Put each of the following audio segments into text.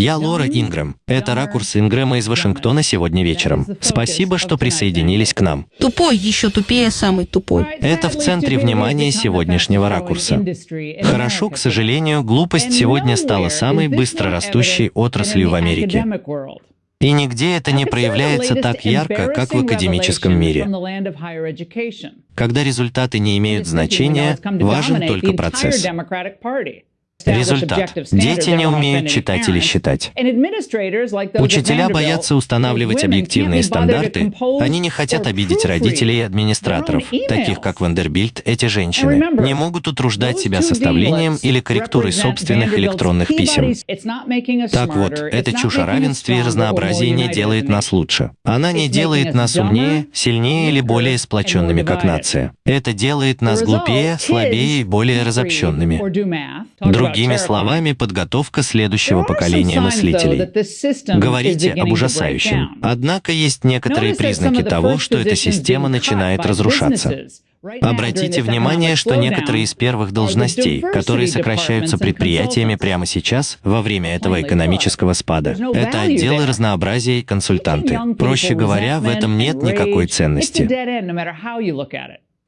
Я Лора Ингрэм. Это ракурс Ингрэма из Вашингтона сегодня вечером. Спасибо, что присоединились к нам. Тупой, еще тупее, самый тупой. Это в центре внимания сегодняшнего ракурса. Хорошо, к сожалению, глупость сегодня стала самой быстро растущей отраслью в Америке. И нигде это не проявляется так ярко, как в академическом мире. Когда результаты не имеют значения, важен только процесс. Результат. Дети не умеют читать или считать. Учителя боятся устанавливать объективные стандарты, они не хотят обидеть родителей и администраторов, таких как Вандербильт, эти женщины, не могут утруждать себя составлением или корректурой собственных электронных писем. Так вот, эта чушь о равенстве и разнообразии не делает нас лучше. Она не делает нас умнее, сильнее или более сплоченными как нация. Это делает нас глупее, слабее и более разобщенными. Другими словами, подготовка следующего поколения мыслителей. Говорите об ужасающем. Однако есть некоторые признаки того, что эта система начинает разрушаться. Обратите внимание, что некоторые из первых должностей, которые сокращаются предприятиями прямо сейчас, во время этого экономического спада, это отделы разнообразия и консультанты. Проще говоря, в этом нет никакой ценности.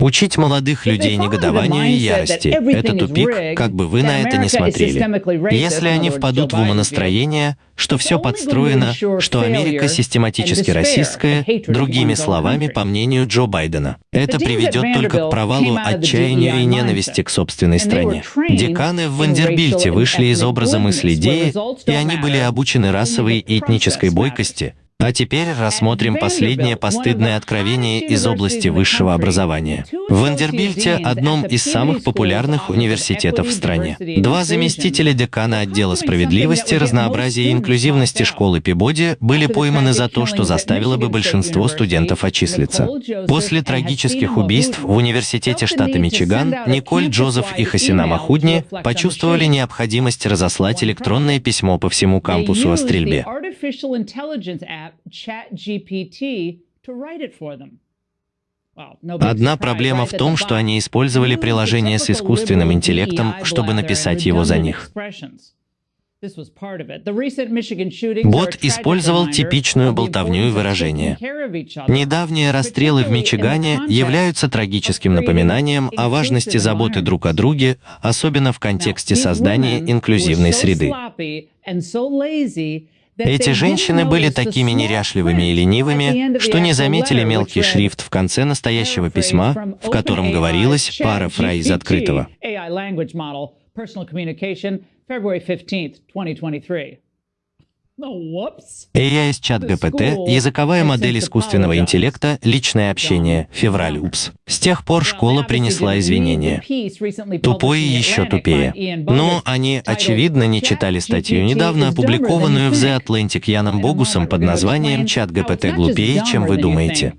Учить молодых людей негодованию и ярости — это тупик, как бы вы на это ни смотрели. Если они впадут в умонастроение, что все подстроено, что Америка систематически расистская, другими словами, по мнению Джо Байдена. Это приведет только к провалу, отчаянию и ненависти к собственной стране. Деканы в Вандербильте вышли из образа мысли идеи, и они были обучены расовой и этнической бойкости, а теперь рассмотрим последнее постыдное откровение из области высшего образования. В Вандербильте, одном из самых популярных университетов в стране, два заместителя декана отдела справедливости, разнообразия и инклюзивности школы Пибоди были пойманы за то, что заставило бы большинство студентов отчислиться. После трагических убийств в университете штата Мичиган Николь Джозеф и Хасина Махудни почувствовали необходимость разослать электронное письмо по всему кампусу о стрельбе. Одна проблема в том, что они использовали приложение с искусственным интеллектом, чтобы написать его за них. Бот использовал типичную болтовню и выражение. Недавние расстрелы в Мичигане являются трагическим напоминанием о важности заботы друг о друге, особенно в контексте создания инклюзивной среды. Эти женщины были такими неряшливыми и ленивыми, что не заметили мелкий шрифт в конце настоящего письма, в котором говорилось пара фраз из открытого. AI из чат ГПТ, языковая модель искусственного интеллекта, личное общение, февраль, упс. С тех пор школа принесла извинения. Тупое еще тупее. Но они, очевидно, не читали статью, недавно опубликованную в The Atlantic Яном Богусом под названием «Чат ГПТ глупее, чем вы думаете».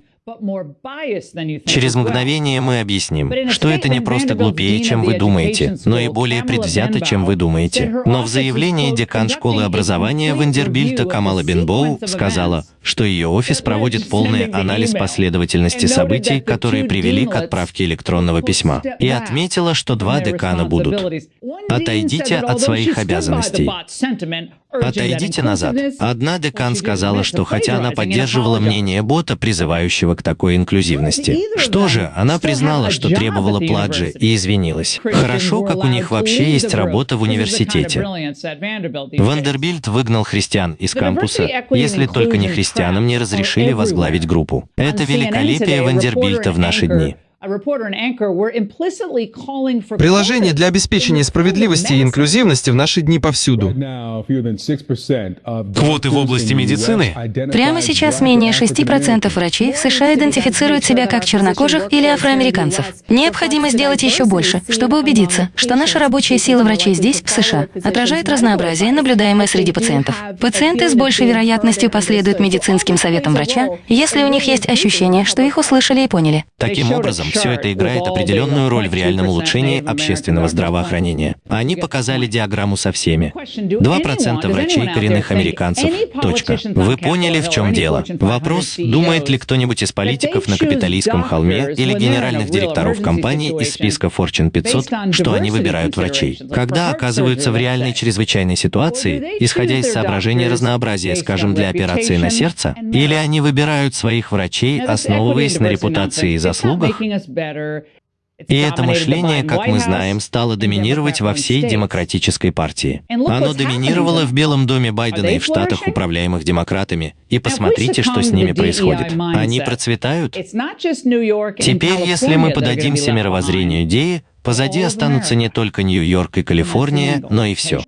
Через мгновение мы объясним, что это не просто глупее, чем вы думаете, но и более предвзято, чем вы думаете. Но в заявлении декан школы образования Вандербильта Камала Бенбоу сказала, что ее офис проводит полный анализ последовательности событий, которые привели к отправке электронного письма, и отметила, что два декана будут. Отойдите от своих обязанностей. Отойдите назад. Одна декан сказала, что хотя она поддерживала мнение бота, призывающего к такой инклюзивности, что же, она признала, что требовала пладжи и извинилась. Хорошо, как у них вообще есть работа в университете. Вандербильт выгнал христиан из кампуса, если только не христианам не разрешили возглавить группу. Это великолепие Вандербильта в наши дни. Приложение для обеспечения справедливости и инклюзивности в наши дни повсюду. Квоты в области медицины? Прямо сейчас менее 6% врачей в США идентифицируют себя как чернокожих или афроамериканцев. Необходимо сделать еще больше, чтобы убедиться, что наша рабочая сила врачей здесь, в США, отражает разнообразие, наблюдаемое среди пациентов. Пациенты с большей вероятностью последуют медицинским советам врача, если у них есть ощущение, что их услышали и поняли. Таким образом, Все это играет определенную роль в реальном улучшении общественного здравоохранения. Они показали диаграмму со всеми. 2% врачей коренных американцев. Точка. Вы поняли, в чем дело. Вопрос, думает ли кто-нибудь из политиков на капиталистском холме или генеральных директоров компаний из списка Fortune 500, что они выбирают врачей. Когда оказываются в реальной чрезвычайной ситуации, исходя из соображения разнообразия, скажем, для операции на сердце, или они выбирают своих врачей, основываясь на репутации и заслугах, и это мышление, как мы знаем, стало доминировать во всей демократической партии. Оно доминировало в Белом доме Байдена и в штатах, управляемых демократами. И посмотрите, что с ними происходит. Они процветают. Теперь, если мы подадимся мировоззрению идеи, позади останутся не только Нью-Йорк и Калифорния, но и все.